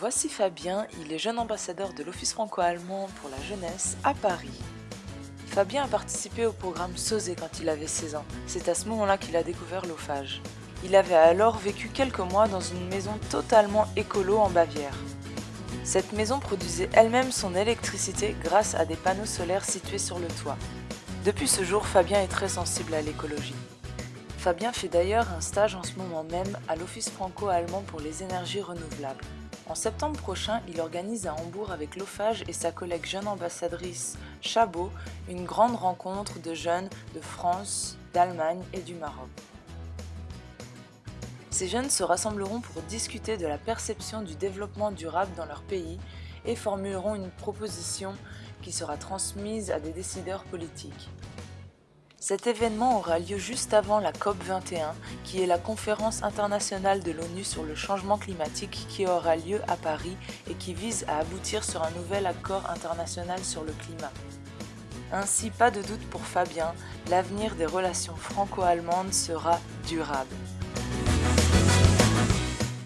Voici Fabien, il est jeune ambassadeur de l'Office franco-allemand pour la jeunesse à Paris. Fabien a participé au programme SOSE quand il avait 16 ans. C'est à ce moment-là qu'il a découvert l'OFAGE. Il avait alors vécu quelques mois dans une maison totalement écolo en Bavière. Cette maison produisait elle-même son électricité grâce à des panneaux solaires situés sur le toit. Depuis ce jour, Fabien est très sensible à l'écologie. Fabien fait d'ailleurs un stage en ce moment même à l'Office franco-allemand pour les énergies renouvelables. En septembre prochain, il organise à Hambourg avec l'OFAGE et sa collègue jeune ambassadrice Chabot une grande rencontre de jeunes de France, d'Allemagne et du Maroc. Ces jeunes se rassembleront pour discuter de la perception du développement durable dans leur pays et formuleront une proposition qui sera transmise à des décideurs politiques. Cet événement aura lieu juste avant la COP21, qui est la conférence internationale de l'ONU sur le changement climatique qui aura lieu à Paris et qui vise à aboutir sur un nouvel accord international sur le climat. Ainsi, pas de doute pour Fabien, l'avenir des relations franco-allemandes sera durable.